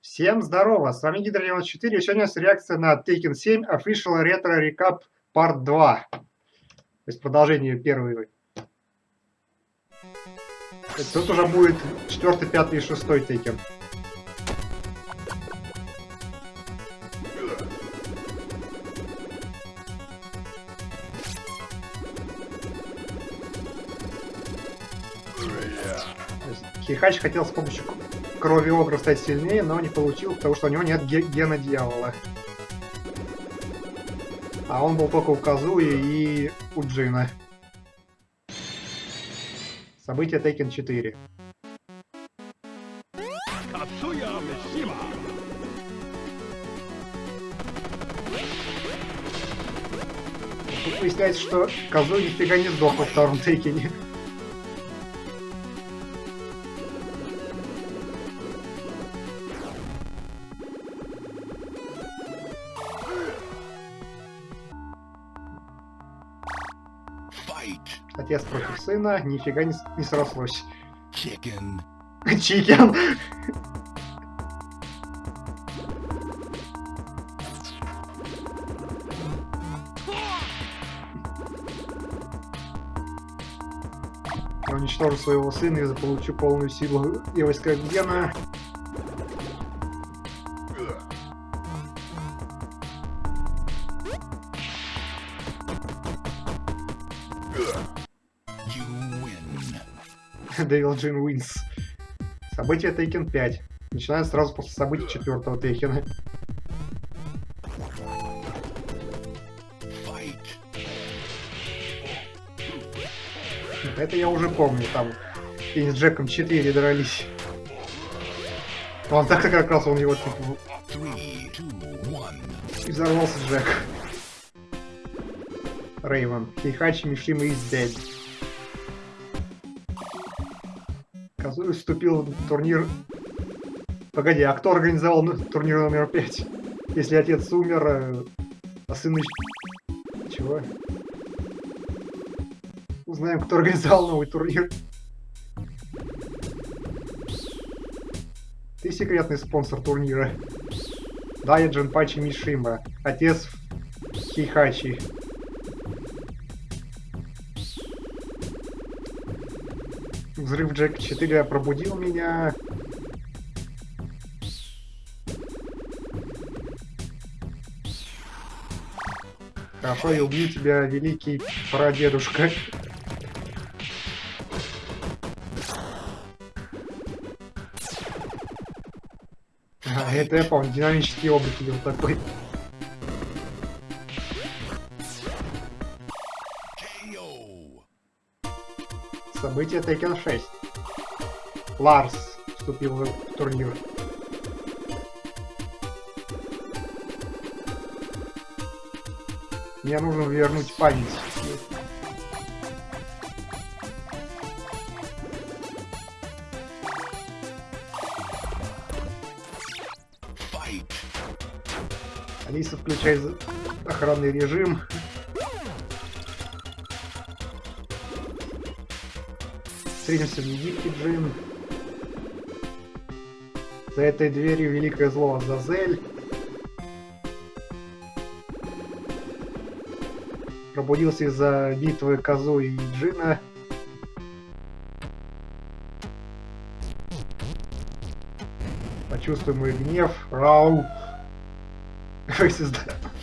Всем здорово, с вами Гидро94, и сегодня у нас реакция на Tekken 7 Official Retro Recap Part 2. То есть продолжение первой. Тут уже будет 4, 5 и 6 Tekken. Хихач хотел с помощью крови Огра стать сильнее, но не получил, потому что у него нет гена дьявола. А он был только у Казуи и у Джина. События Tekken 4. Тут выясняется, что Казуи нифига не сдох во втором Тейкене. Отец против сына, нифига не, не срослось. Чикен. Чикен. Я уничтожу своего сына и заполучу полную силу Евойского гена. Devil Jin Wins. Событие Тейкен 5. Начинаем сразу после событий четвертого Тейкена. Это я уже помню, там и с Джеком 4 дрались. Он так как раз он его типа... И взорвался Джек. Рейвен. Хейхачи Мишима is dead. Казуи вступил в турнир... Погоди, а кто организовал турнир номер 5? Если отец умер, э, а сын... Чего? Узнаем, кто организовал новый турнир. Ты секретный спонсор турнира. Да, я Джинпачи Мишима, отец Хихачи. Взрыв Джек 4 пробудил меня. Хорошо, я убью тебя, великий прадедушка. А, это я помню, динамический облик вот такой. Событие Tekken 6. Ларс вступил в турнир. Мне нужно вернуть память. Алиса, включай охранный режим. Встретимся в Египте, Джин. За этой дверью великое зло Азазель. Пробудился из-за битвы Козу и Джина. Почувствуй мой гнев. Рау. Faces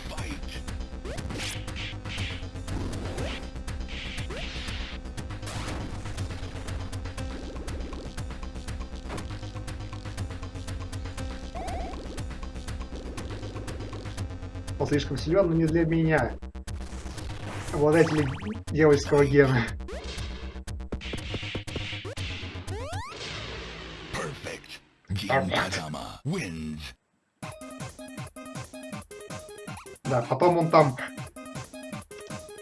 Он слишком силен, но не для меня. Обладатели дьявольского гена. Да, потом он там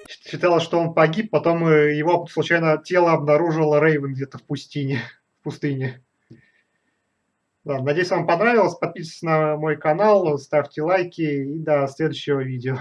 считал, что он погиб, потом э, его случайно тело обнаружила Рейвен где-то в пустыне. В пустыне. Да, надеюсь, вам понравилось. Подписывайтесь на мой канал, ставьте лайки и до следующего видео.